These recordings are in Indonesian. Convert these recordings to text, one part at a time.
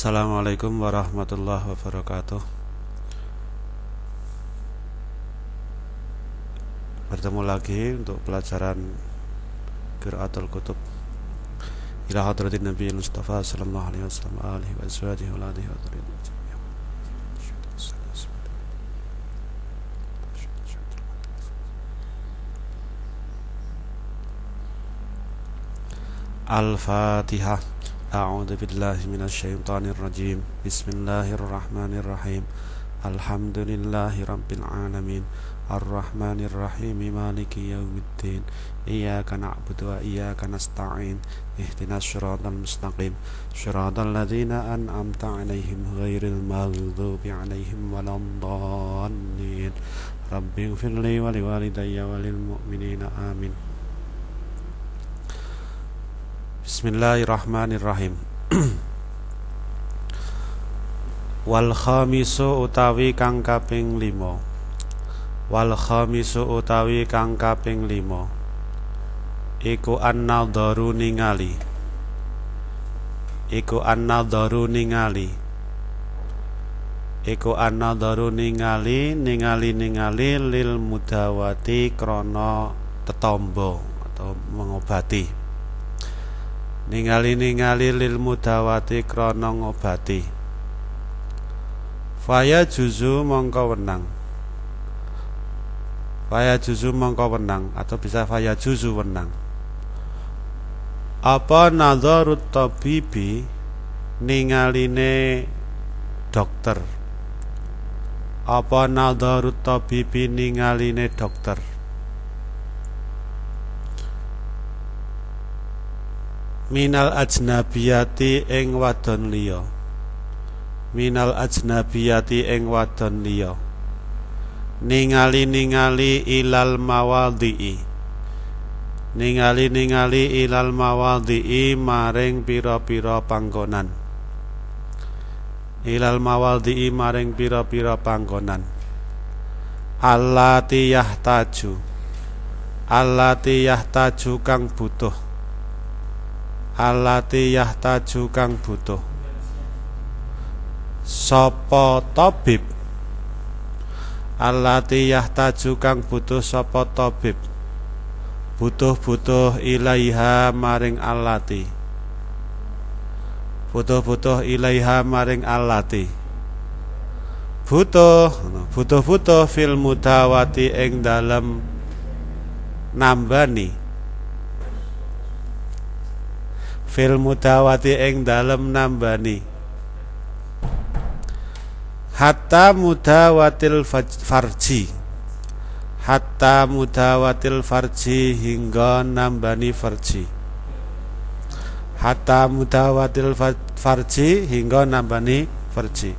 Assalamualaikum warahmatullahi wabarakatuh. Bertemu lagi untuk pelajaran Qiraatul Kutub. Ila hadratin Nabi Mustafa sallallahu alaihi wasallam alihi wa azwajihi wa alihi wa Al-Fatihah أعوذ بالله من الشيطان الرجيم. بسم الله الرحمن الرحيم. الحمد لله رب العالمين. الرحمن الرحيم. مالك يوم الدين. إياك نعبد وإياك نستعين. اهدنا الصراط المستقيم. صراط الذين أنعمت عليهم غير المغضوب عليهم ولا الضالين. رب اغفر لي ولوالدي وللمؤمنين. آمين. Bismillahirrahmanirrahim. Wal khamisu utawi kang kaping 5 Wal khamisu utawi kang kaping 5 Iku an-nadharu ningali. Iku an-nadharu ningali. Iku an-nadharu ningali ningali ningali lil mudawati krana tetombo atau mengobati ningali-ningali lil mudawati krana ngobati. Faya juzu mongko wenang. Faya juzu mongko wenang atau bisa faya juzu wenang. Apa nadharut tabibi ningaline dokter? Apa nadharut tabibi ningaline dokter minal ajnabiyati ing wadon liya. Minal ajnabiyati ing wadon liya. Ningali ningali ilal mawadhi'i ningali ningali ilal mawadhi'i maring pira-pira panggonan. Ilal mawadhi'i maring pira-pira panggonan. Allati yahtaju allati yahtaju kang butuh alati yahtaju kang butuh. Sapa tabib? Alati yahtaju kang butuh sapa tabib? Butuh-butuh ilaiha maring alati. Butuh-butuh ilaiha maring alati. Butuh butuh-butuh fil mudawati ing dalem nambani fil mudawati ing dalem nambani. Hatta mudawatil farji. Hatta mudawatil farji hingga nambani farji. Hatta mudawatil farji hingga nambani farji.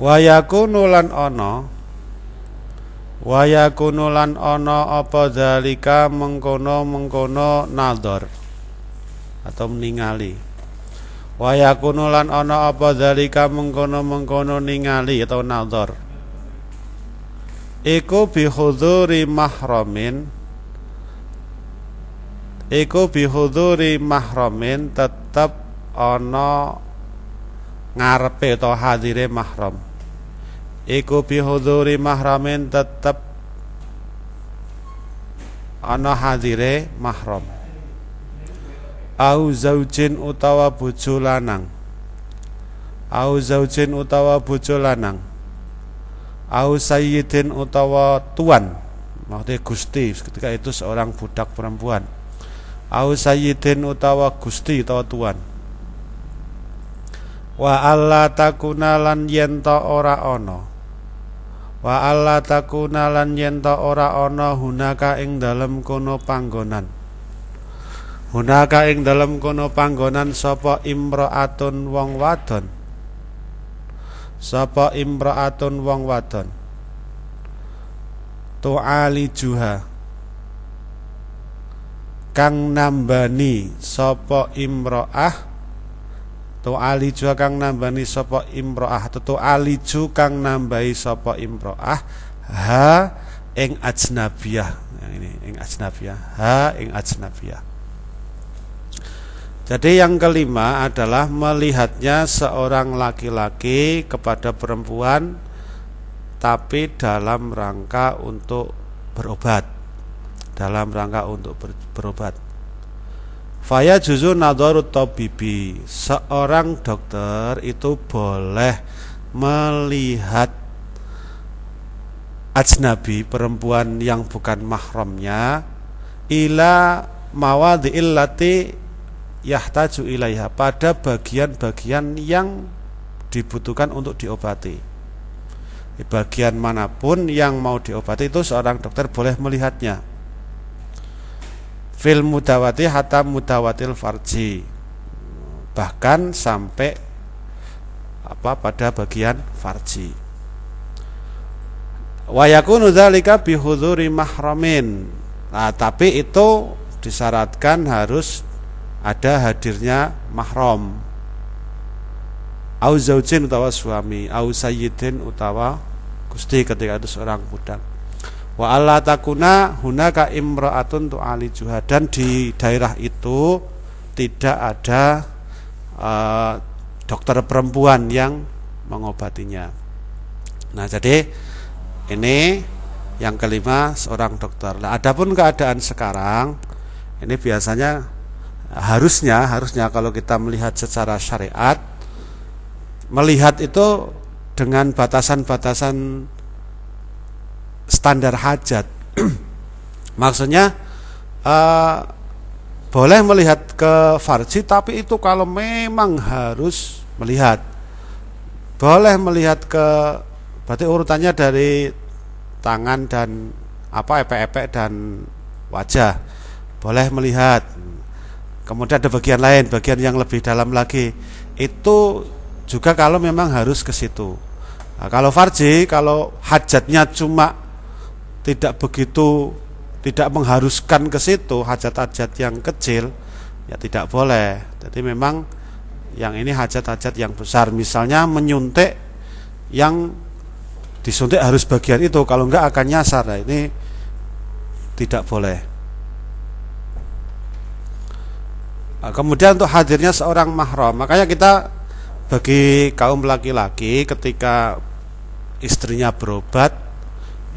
Wayakunu lan ana Waya kunulan ono apa dalika mengkono-mengkono nador. Atau meningali Waya kunulan ono apa dalika mengkono-mengkono ningali atau nador. Iku bihuduri mahramin. Iku bihuduri mahramin tetep ono ngarepe atau hadire mahram iku bihuduri mahramin tetep ana hadire mahram. Au zaujin utawa bojo lanang. Au zaujin utawa bojo lanang. Au sayyidin utawa tuan. Maksudnya gusti ketika itu seorang budak perempuan. Au sayyidin utawa gusti utawa tuan. Wa alla takuna lan yen ora ana Wa alla takuna lan yen ora ana hunaka ing dalem kono panggonan. Hunaka ing dalem kono panggonan sapa imraatun wong wadon. Sapa imraatun wong wadon. Tu'ali juha kang nambani sapa imraah tu aliju kang nambani sapa imroah. Tu aliju kang nambahi sapa imroah. Ha ing ajnabiyah. Yang ini ing ajnabiyah. Ha ing ajnabiyah. Jadi yang kelima adalah melihatnya seorang laki-laki kepada perempuan tapi dalam rangka untuk berobat. Dalam rangka untuk ber, berobat. Faya juzu nadharut tabibi. Seorang dokter itu boleh melihat ajnabi perempuan yang bukan mahramnya ila mawadhi'il lati yahtaju ilaiha pada bagian-bagian yang dibutuhkan untuk diobati. Di bagian mana pun yang mau diobati itu seorang dokter boleh melihatnya. Fil mudawati hatta mudawatil farji. Bahkan sampai apa pada bagian farji. Wa yakunu dzalika bihuduri mahramin. Nah, tapi itu disyaratkan harus ada hadirnya mahram au zaujin utawa suami au sayyidin utawa gusti ketika itu seorang budak wa alla takuna hunaka imra'atun ali juha dan di daerah itu tidak ada uh, dokter perempuan yang mengobatinya. Nah jadi ini yang kelima seorang dokter. Nah adapun keadaan sekarang ini biasanya harusnya harusnya kalau kita melihat secara syariat melihat itu dengan batasan-batasan standar hajat maksudnya uh, boleh melihat ke farji tapi itu kalau memang harus melihat boleh melihat ke berarti urutannya dari tangan dan apa epek-epek dan wajah boleh melihat Kemudian ada bagian lain, bagian yang lebih dalam lagi. Itu juga kalau memang harus ke situ. Nah, kalau farji, kalau hajatnya cuma tidak begitu tidak mengharuskan ke situ, hajat-hajat yang kecil ya tidak boleh. Jadi memang yang ini hajat-hajat yang besar, misalnya menyuntik yang disuntik harus bagian itu, kalau enggak akan nyasar. Nah, ini tidak boleh. Nah, kemudian untuk hadirnya seorang mahram, makanya kita bagi kaum laki-laki ketika istrinya berobat,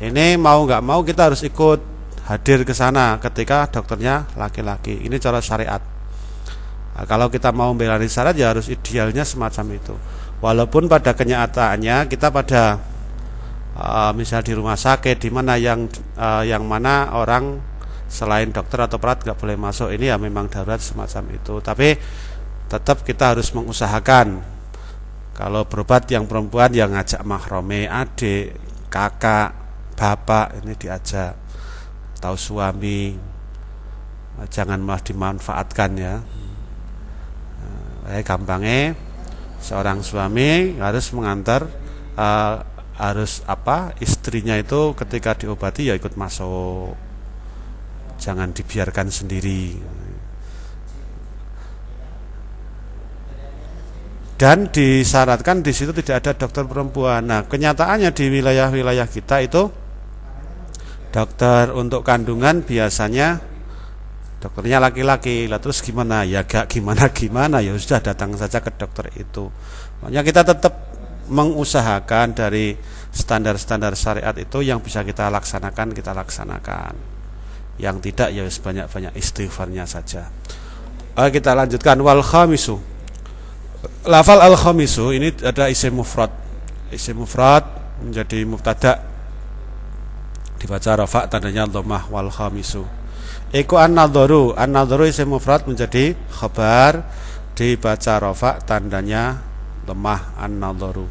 ini mau nggak mau kita harus ikut hadir ke sana ketika dokternya laki-laki. Ini cara syariat. Nah, kalau kita mau membela syarat ya harus idealnya semacam itu. Walaupun pada kenyataannya kita pada uh, misal di rumah sakit di mana yang uh, yang mana orang selain dokter atau perawat nggak boleh masuk ini ya memang darurat semacam itu tapi tetap kita harus mengusahakan kalau berobat yang perempuan yang ngajak mahrome adik kakak bapak ini diajak tahu suami jangan malah dimanfaatkan ya. Eh, gampangnya seorang suami harus mengantar uh, harus apa istrinya itu ketika diobati ya ikut masuk. Jangan dibiarkan sendiri. Dan disyaratkan di situ tidak ada dokter perempuan. Nah, kenyataannya di wilayah-wilayah kita itu dokter untuk kandungan biasanya dokternya laki-laki. Lah terus gimana? Ya gak gimana-gimana ya sudah datang saja ke dokter itu. Makanya kita tetap mengusahakan dari standar-standar syariat itu yang bisa kita laksanakan kita laksanakan yang tidak ya sebanyak-banyak istighfarnya saja. Oke, kita lanjutkan wal khamisu. Lafal al khamisu ini ada isim mufrad. Isim mufrad menjadi mubtada dibaca rafa tandanya dhammah wal khamisu. Iku an-nadharu, an-nadharu isim mufrad menjadi khabar dibaca rafa tandanya lemah an-nadharu.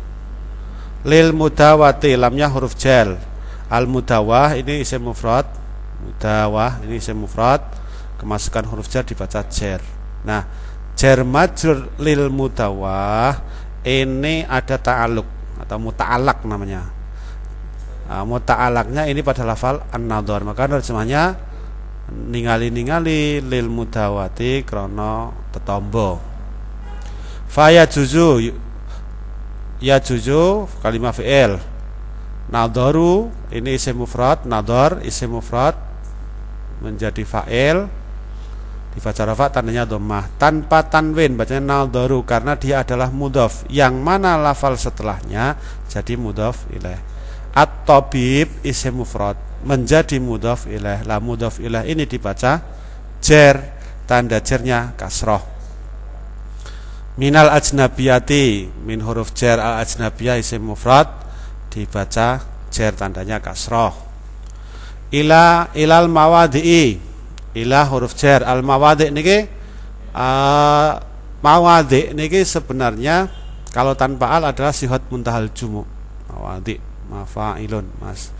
Lil mudawati lamnya huruf jal. Al mudawah ini isim mufrad mudawah ini isim mufrad kemasukan huruf jar dibaca jar nah jar majrur lil mudawah ini ada ta'aluk atau muta'alak namanya nah, muta'alaknya ini pada lafal an-nadhar. Maka terjemahnya ningali-ningali lil mudawati krono tetombo faya juzu ya juzu kalimat fi'il. Nadaru ini isim mufrad, nadar isim mufrad menjadi fa'il. Dibaca rafa tandanya dhammah. Tanpa tanwin bacanya naldaru karena dia adalah mudhof yang mana lafal setelahnya jadi mudhof ilaih at-tabib isim mufrad. Menjadi mudhof ilaih. La mudhof ilaih ini dibaca jer tanda jernya kasroh. Minal ajnabiyati min huruf jer al ajnabiyah isim mufrad dibaca jer tandanya kasroh. Ila ilal mawadi'i ila huruf jar al mawadi niki uh, mawadi niki sebenarnya kalau tanpa al adalah sifat muntahal jumu mawadi mafailun mas.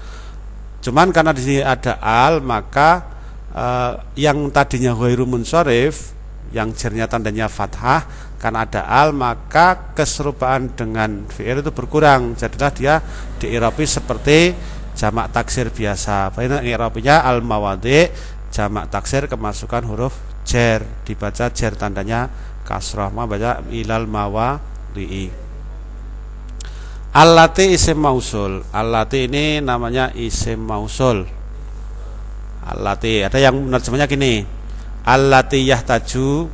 Cuman karena di sini ada al maka uh, yang tadinya ghairu munsharif yang jernya tandanya fathah karena ada al maka keserupaan dengan fi'il itu berkurang. Jadilah dia diirapi seperti jamak taksir biasa. Baik irapinya al mawadi jamak taksir kemasukan huruf jer. Dibaca jer tandanya kasrah. Ma baca ilal mawa rii Allati isim mausul. Allati ini namanya isim mausul. Allati ada yang menerjemahnya gini. Allati yahtaju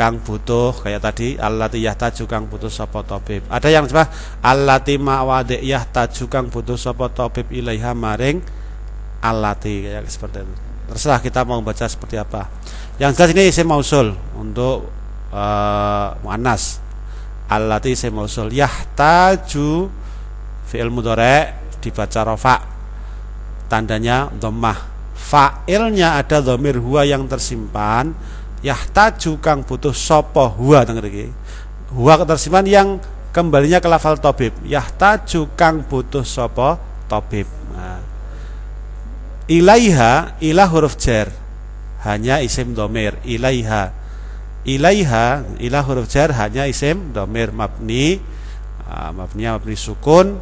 kang butuh kayak tadi. Allati yahtaju kang butuh sapa tabib. Ada yang coba? Allati ma'wadi yahtaju kang butuh sapa tabib ilaiha maring allati. Kayak seperti itu. Terserah kita mau baca seperti apa. Yang jelas ini isim mausul untuk uh, muannas allati isim mausul yahtaju fi'il mudhari dibaca rafa. Tandanya dhammah. Fa'ilnya ada dhamir huwa yang tersimpan. Yahtaju kang butuh sapa huwa iki. Huwa tersimpan yang kembalinya ke lafal tabib. Yahtaju kang butuh sapa tabib. Nah, ilaiha ilah huruf jar hanya isim domir ilaiha ilaiha ilah huruf jar hanya isim domir mabni uh, mabni mabni sukun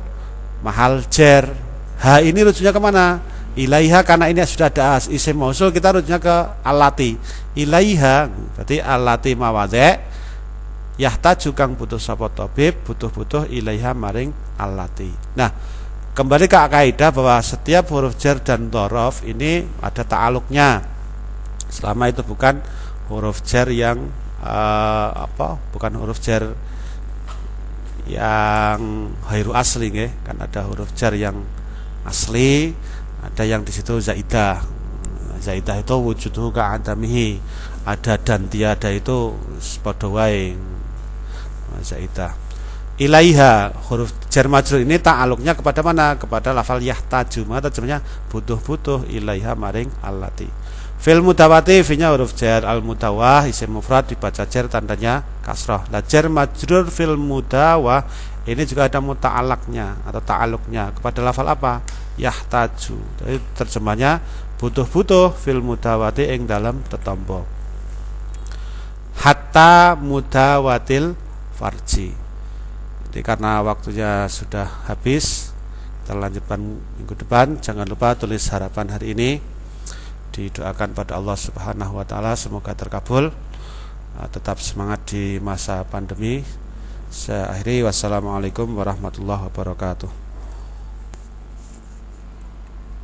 mahal jar. Ha ini rujuknya ke mana ilaiha karena ini sudah ada as isim mausul kita rujuknya ke alati. Ilaiha berarti alati mawadhe yahtaju kang butuh sapa tabib butuh-butuh ilaiha maring alati. Nah Kembali ke kaidah bahwa setiap huruf jar dan dorof ini ada ta'aluknya. Selama itu bukan huruf jar yang uh, apa? Bukan huruf jar yang hairu asli nggih. Kan ada huruf jar yang asli, ada yang di situ zaidah. Zaidah itu wujuduhu ka'adamihi. Ada dan tiada itu padha wae. Zaidah ilaiha huruf jar majrur ini ta'aluknya kepada mana kepada lafal yahtaju maka terjemahnya butuh-butuh ilaiha maring allati fil mudawati finya huruf jar. Al mudawah isim mufrad dibaca jar tandanya kasrah la jar majrur fil mudawah ini juga ada muta'alaknya atau ta'aluknya. Kepada lafal apa? Yahtaju. Jadi terjemahnya butuh-butuh fil mudawati ing dalam tetombo hatta mudawatil farji. Jadi karena waktunya sudah habis, kita lanjutkan minggu depan. Jangan lupa tulis harapan hari ini. Didoakan pada Allah Subhanahu wa taala semoga terkabul. Ah, tetap semangat di masa pandemi. Saya akhiri wassalamualaikum warahmatullahi wabarakatuh.